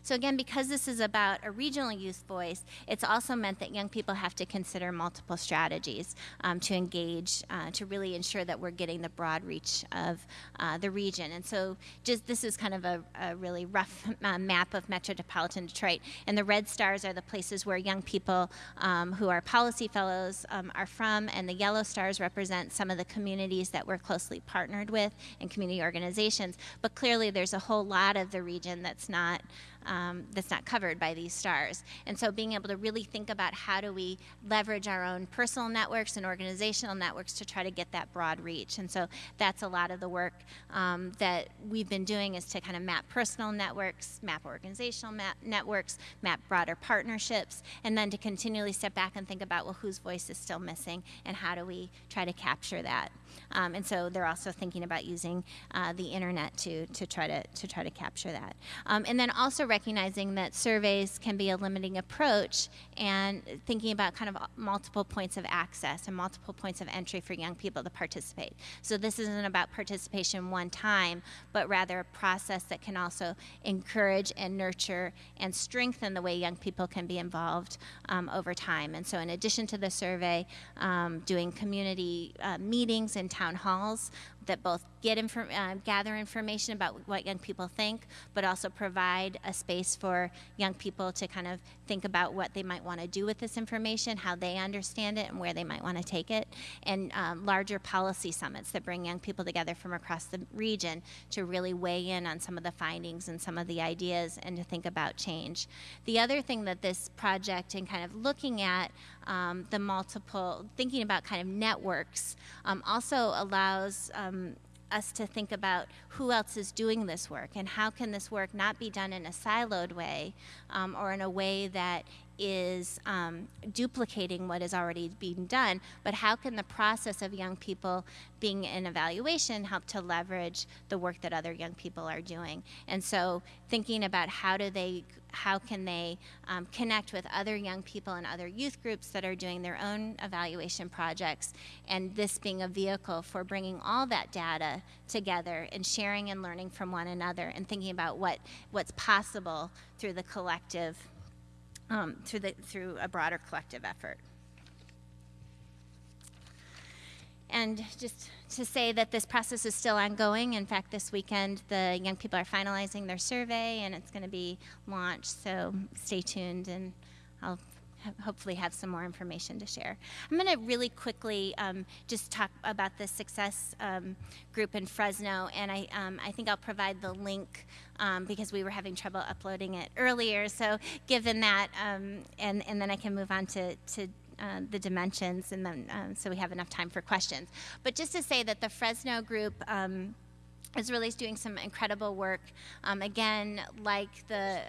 So again, because this is about a regional youth voice, it's also meant that young people have to consider multiple strategies um, to engage, uh, to really ensure that we're getting the broad reach of uh, the region. And so just this is kind of a, a really rough uh, map of Metropolitan Detroit. And the red stars are the places where young people um, who are policy fellows um, are from, and the yellow stars represent some of the communities that we're closely partnered with and community organizations. But clearly there's a whole lot of the region that's not um, that's not covered by these stars. And so being able to really think about how do we leverage our own personal networks and organizational networks to try to get that broad reach. And so that's a lot of the work um, that we've been doing is to kind of map personal networks, map organizational map networks, map broader partnerships, and then to continually step back and think about, well, whose voice is still missing and how do we try to capture that. Um, and so they're also thinking about using uh, the internet to, to try to to try to capture that. Um, and then also recognizing that surveys can be a limiting approach and thinking about kind of multiple points of access and multiple points of entry for young people to participate. So this isn't about participation one time, but rather a process that can also encourage and nurture and strengthen the way young people can be involved um, over time. And so in addition to the survey, um, doing community uh, meetings and town halls that both get infor- uh, gather information about what young people think, but also provide a space for young people to kind of think about what they might want to do with this information, how they understand it, and where they might want to take it, and um, larger policy summits that bring young people together from across the region to really weigh in on some of the findings and some of the ideas and to think about change. The other thing that this project and kind of looking at um, the multiple, thinking about kind of networks, um, also allows um, us to think about who else is doing this work and how can this work not be done in a siloed way um, or in a way that is um, duplicating what is already being done, but how can the process of young people being in evaluation help to leverage the work that other young people are doing? And so thinking about how do they how can they um, connect with other young people and other youth groups that are doing their own evaluation projects, and this being a vehicle for bringing all that data together and sharing and learning from one another and thinking about what, what's possible through the collective um, through, the, through a broader collective effort. And just to say that this process is still ongoing. In fact, this weekend the young people are finalizing their survey and it's going to be launched. So stay tuned and I'll hopefully have some more information to share. I'm going to really quickly um, just talk about the success um, group in Fresno, and I, um, I think I'll provide the link um, because we were having trouble uploading it earlier. So given that, um, and, and then I can move on to, to uh, the dimensions, and then um, so we have enough time for questions. But just to say that the Fresno group um, is really doing some incredible work. Um, again, like the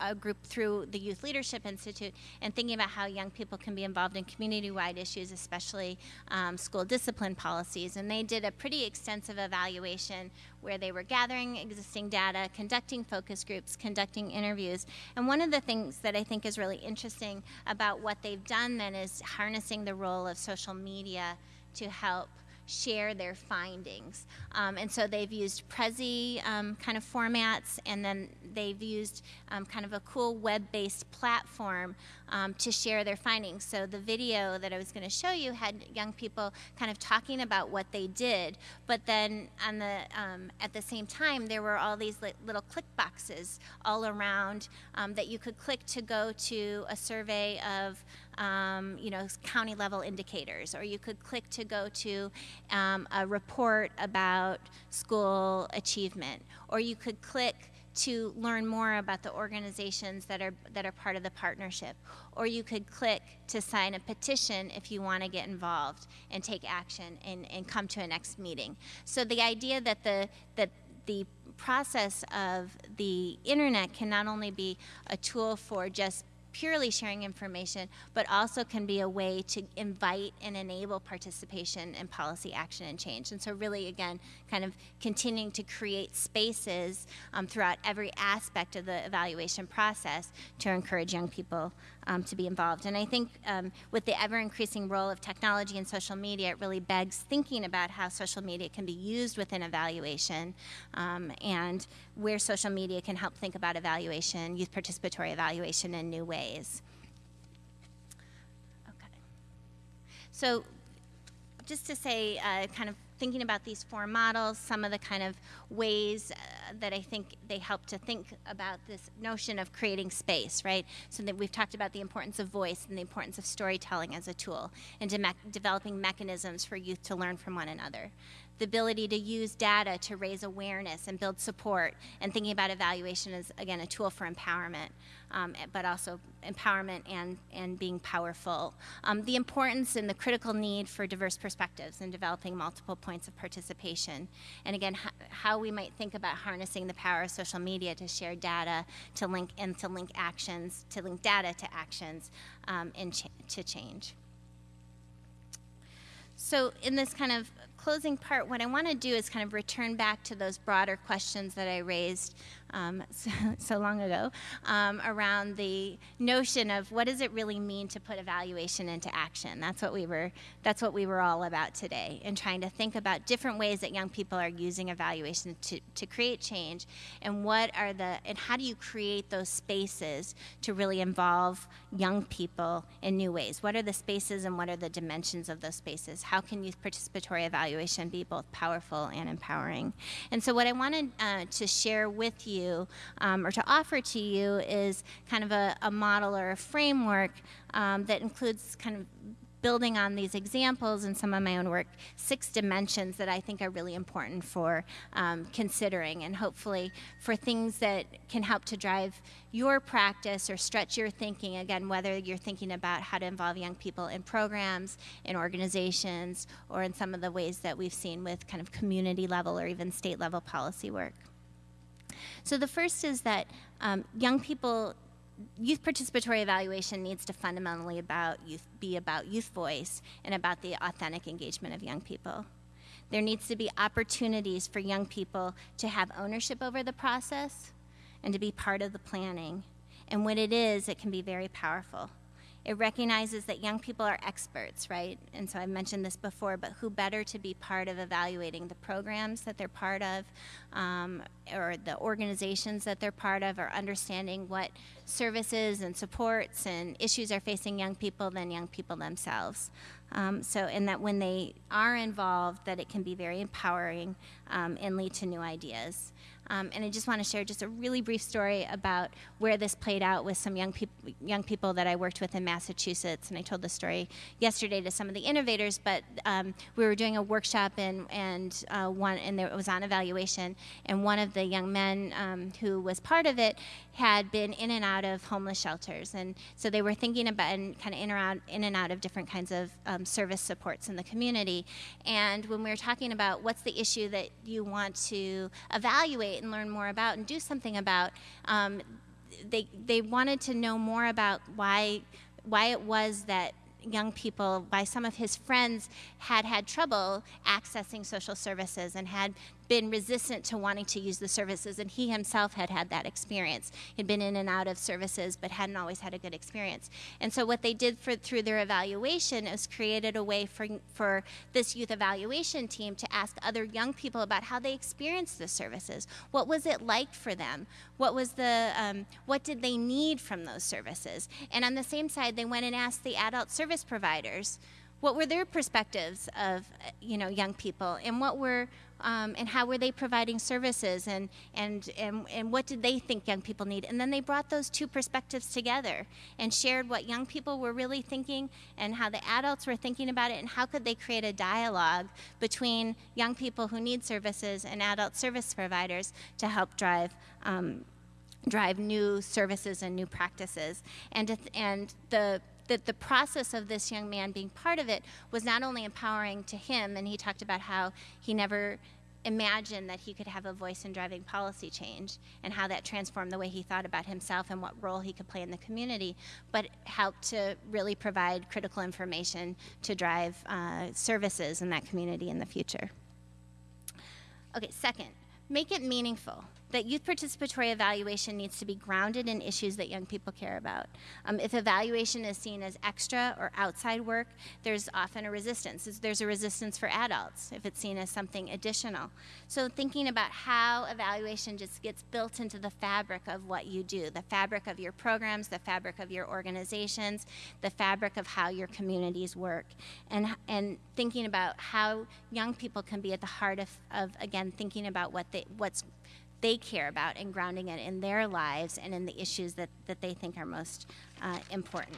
uh, group through the Youth Leadership Institute, and thinking about how young people can be involved in community-wide issues, especially um, school discipline policies. And they did a pretty extensive evaluation where they were gathering existing data, conducting focus groups, conducting interviews. And one of the things that I think is really interesting about what they've done then is harnessing the role of social media to help share their findings. Um, and so they've used Prezi um, kind of formats, and then they've used um, kind of a cool web-based platform um, to share their findings. So the video that I was going to show you had young people kind of talking about what they did, but then on the um, at the same time there were all these li little click boxes all around um, that you could click to go to a survey of um, you know, county level indicators, or you could click to go to um, a report about school achievement, or you could click to learn more about the organizations that are that are part of the partnership or you could click to sign a petition if you want to get involved and take action and, and come to a next meeting. So the idea that the that the process of the internet can not only be a tool for just purely sharing information, but also can be a way to invite and enable participation in policy action and change. And so really, again, kind of continuing to create spaces um, throughout every aspect of the evaluation process to encourage young people um, to be involved. And I think um, with the ever increasing role of technology and social media, it really begs thinking about how social media can be used within evaluation um, and where social media can help think about evaluation, youth participatory evaluation in new ways. Okay. So just to say, uh, kind of thinking about these four models, some of the kind of ways uh, that I think they help to think about this notion of creating space, right? So that we've talked about the importance of voice and the importance of storytelling as a tool and de developing mechanisms for youth to learn from one another the ability to use data to raise awareness and build support, and thinking about evaluation as, again, a tool for empowerment, um, but also empowerment and, and being powerful. Um, the importance and the critical need for diverse perspectives and developing multiple points of participation. And again, how we might think about harnessing the power of social media to share data, to link, and to link actions, to link data to actions, um, and ch to change. So in this kind of closing part, what I want to do is kind of return back to those broader questions that I raised um, so, so, long ago um, around the notion of what does it really mean to put evaluation into action. That's what we were. That's what we were all about today, and trying to think about different ways that young people are using evaluation to, to create change, and what are the and how do you create those spaces to really involve young people in new ways? What are the spaces and what are the dimensions of those spaces? How can youth participatory evaluation be both powerful and empowering? And so, what I wanted uh, to share with you you um, or to offer to you is kind of a, a model or a framework um, that includes kind of building on these examples and some of my own work, six dimensions that I think are really important for um, considering and hopefully for things that can help to drive your practice or stretch your thinking, again, whether you're thinking about how to involve young people in programs, in organizations, or in some of the ways that we've seen with kind of community level or even state level policy work. So the first is that um, young people, youth participatory evaluation needs to fundamentally about youth, be about youth voice and about the authentic engagement of young people. There needs to be opportunities for young people to have ownership over the process and to be part of the planning. And when it is, it can be very powerful. It recognizes that young people are experts, right? And so I've mentioned this before, but who better to be part of evaluating the programs that they're part of um, or the organizations that they're part of or understanding what services and supports and issues are facing young people than young people themselves. Um, so, and that when they are involved, that it can be very empowering um, and lead to new ideas. Um, and I just want to share just a really brief story about where this played out with some young people, young people that I worked with in Massachusetts. And I told the story yesterday to some of the innovators, but um, we were doing a workshop and and uh, one and there, it was on evaluation. And one of the young men um, who was part of it had been in and out of homeless shelters, and so they were thinking about and kind of in, around, in and out of different kinds of um, service supports in the community. And when we were talking about what's the issue that you want to evaluate and learn more about and do something about, um, they they wanted to know more about why why it was that young people, by some of his friends, had had trouble accessing social services and had been resistant to wanting to use the services, and he himself had had that experience. He'd been in and out of services, but hadn't always had a good experience. And so, what they did for, through their evaluation is created a way for, for this youth evaluation team to ask other young people about how they experienced the services. What was it like for them? What was the um, what did they need from those services? And on the same side, they went and asked the adult service providers what were their perspectives of you know young people and what were um, and how were they providing services and, and, and, and what did they think young people need? And then they brought those two perspectives together and shared what young people were really thinking and how the adults were thinking about it and how could they create a dialogue between young people who need services and adult service providers to help drive um, drive new services and new practices. And, and the that the process of this young man being part of it was not only empowering to him, and he talked about how he never imagined that he could have a voice in driving policy change and how that transformed the way he thought about himself and what role he could play in the community, but helped to really provide critical information to drive uh, services in that community in the future. Okay, second, make it meaningful that youth participatory evaluation needs to be grounded in issues that young people care about. Um, if evaluation is seen as extra or outside work, there's often a resistance. There's a resistance for adults if it's seen as something additional. So thinking about how evaluation just gets built into the fabric of what you do, the fabric of your programs, the fabric of your organizations, the fabric of how your communities work, and, and thinking about how young people can be at the heart of, of again, thinking about what they, what's they care about and grounding it in their lives and in the issues that, that they think are most uh, important.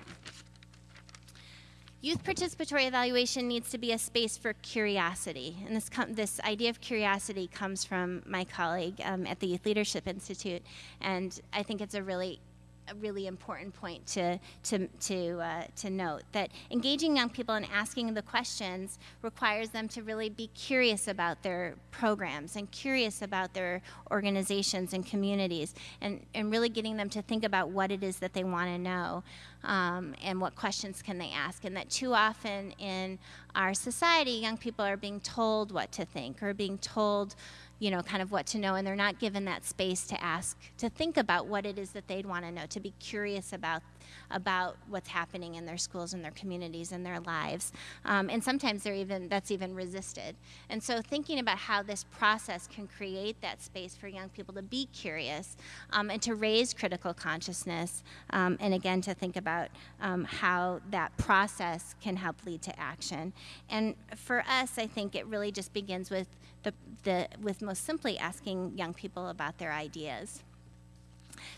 Youth participatory evaluation needs to be a space for curiosity. And this, this idea of curiosity comes from my colleague um, at the Youth Leadership Institute. And I think it's a really a really important point to, to, to, uh, to note that engaging young people and asking the questions requires them to really be curious about their programs and curious about their organizations and communities and, and really getting them to think about what it is that they want to know um, and what questions can they ask. And that too often in our society, young people are being told what to think or being told you know, kind of what to know, and they're not given that space to ask, to think about what it is that they'd want to know, to be curious about about what's happening in their schools and their communities and their lives. Um, and sometimes they're even that's even resisted. And so thinking about how this process can create that space for young people to be curious um, and to raise critical consciousness, um, and again to think about um, how that process can help lead to action. And for us, I think it really just begins with the, the with most simply asking young people about their ideas.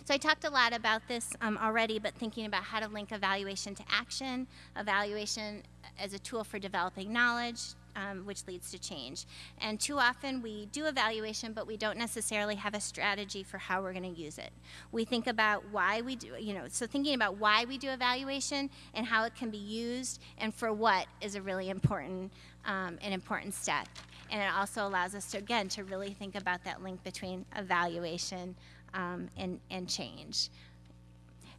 So I talked a lot about this um, already, but thinking about how to link evaluation to action, evaluation as a tool for developing knowledge, um, which leads to change. And too often we do evaluation, but we don't necessarily have a strategy for how we're going to use it. We think about why we do, you know, so thinking about why we do evaluation and how it can be used and for what is a really important, um, an important step. And it also allows us to, again, to really think about that link between evaluation um, and, and change.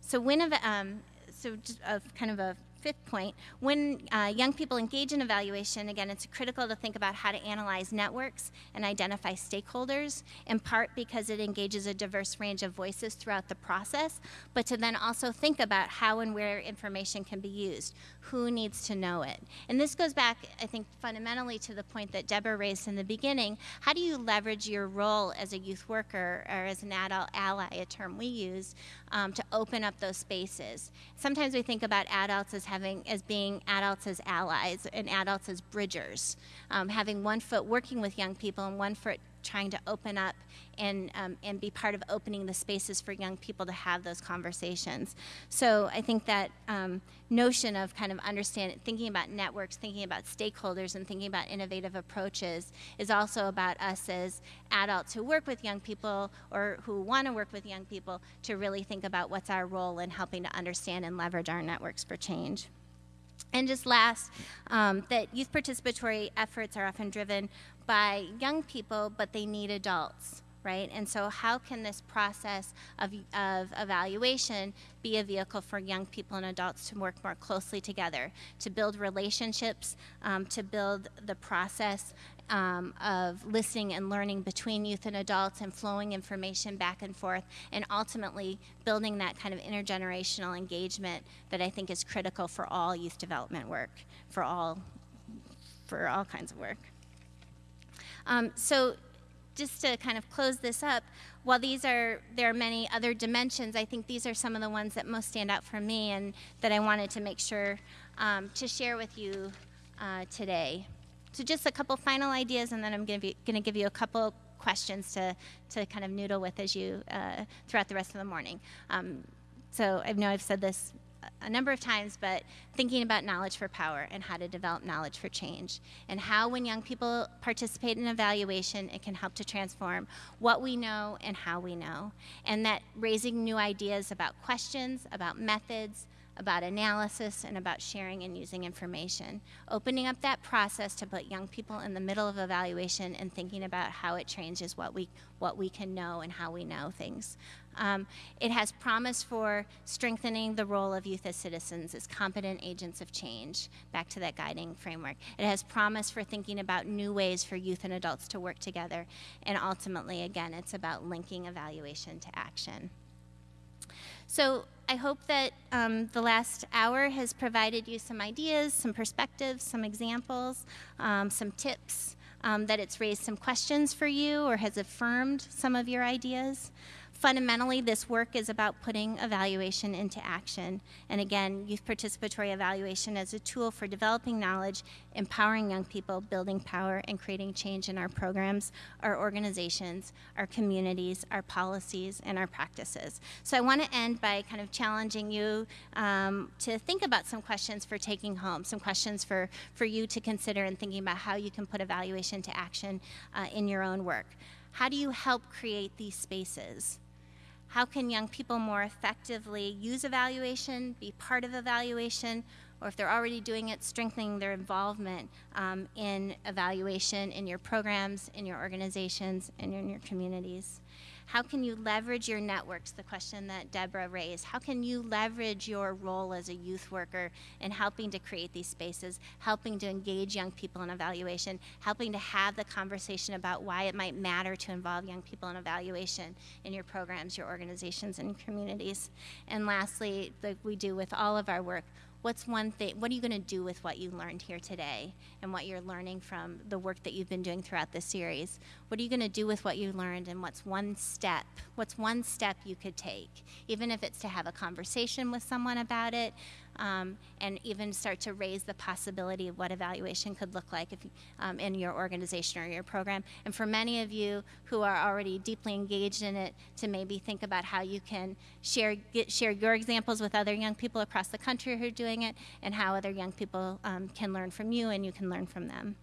So when, um, so just a, kind of a fifth point, when uh, young people engage in evaluation, again, it's critical to think about how to analyze networks and identify stakeholders, in part because it engages a diverse range of voices throughout the process, but to then also think about how and where information can be used, who needs to know it. And this goes back, I think, fundamentally to the point that Deborah raised in the beginning. How do you leverage your role as a youth worker or as an adult ally, a term we use, um, to open up those spaces? Sometimes we think about adults as having, as being adults as allies and adults as bridgers, um, having one foot working with young people and one foot trying to open up and, um, and be part of opening the spaces for young people to have those conversations. So I think that um, notion of kind of understanding, thinking about networks, thinking about stakeholders, and thinking about innovative approaches is also about us as adults who work with young people or who want to work with young people to really think about what's our role in helping to understand and leverage our networks for change. And just last, um, that youth participatory efforts are often driven by young people, but they need adults, right? And so, how can this process of, of evaluation be a vehicle for young people and adults to work more closely together, to build relationships, um, to build the process um, of listening and learning between youth and adults and flowing information back and forth, and ultimately building that kind of intergenerational engagement that I think is critical for all youth development work, for all, for all kinds of work. Um, so just to kind of close this up, while these are, there are many other dimensions, I think these are some of the ones that most stand out for me and that I wanted to make sure um, to share with you uh, today. So just a couple final ideas and then I'm going to give you a couple questions to, to kind of noodle with as you, uh, throughout the rest of the morning. Um, so I know I've said this a number of times, but thinking about knowledge for power and how to develop knowledge for change. And how, when young people participate in evaluation, it can help to transform what we know and how we know. And that raising new ideas about questions, about methods, about analysis, and about sharing and using information. Opening up that process to put young people in the middle of evaluation and thinking about how it changes what we, what we can know and how we know things. Um, it has promise for strengthening the role of youth as citizens as competent agents of change, back to that guiding framework. It has promise for thinking about new ways for youth and adults to work together. And ultimately, again, it's about linking evaluation to action. So I hope that um, the last hour has provided you some ideas, some perspectives, some examples, um, some tips, um, that it's raised some questions for you or has affirmed some of your ideas. Fundamentally, this work is about putting evaluation into action. And again, youth participatory evaluation as a tool for developing knowledge, empowering young people, building power, and creating change in our programs, our organizations, our communities, our policies, and our practices. So I want to end by kind of challenging you um, to think about some questions for taking home, some questions for, for you to consider in thinking about how you can put evaluation to action uh, in your own work. How do you help create these spaces? How can young people more effectively use evaluation, be part of evaluation, or if they're already doing it, strengthening their involvement um, in evaluation in your programs, in your organizations, and in your communities? How can you leverage your networks, the question that Deborah raised? How can you leverage your role as a youth worker in helping to create these spaces, helping to engage young people in evaluation, helping to have the conversation about why it might matter to involve young people in evaluation in your programs, your organizations, and communities? And lastly, like we do with all of our work, what's one thing, what are you going to do with what you learned here today and what you're learning from the work that you've been doing throughout this series? What are you going to do with what you learned and what's one step, what's one step you could take, even if it's to have a conversation with someone about it, um, and even start to raise the possibility of what evaluation could look like if, um, in your organization or your program. And for many of you who are already deeply engaged in it, to maybe think about how you can share, get, share your examples with other young people across the country who are doing it, and how other young people um, can learn from you and you can learn from them.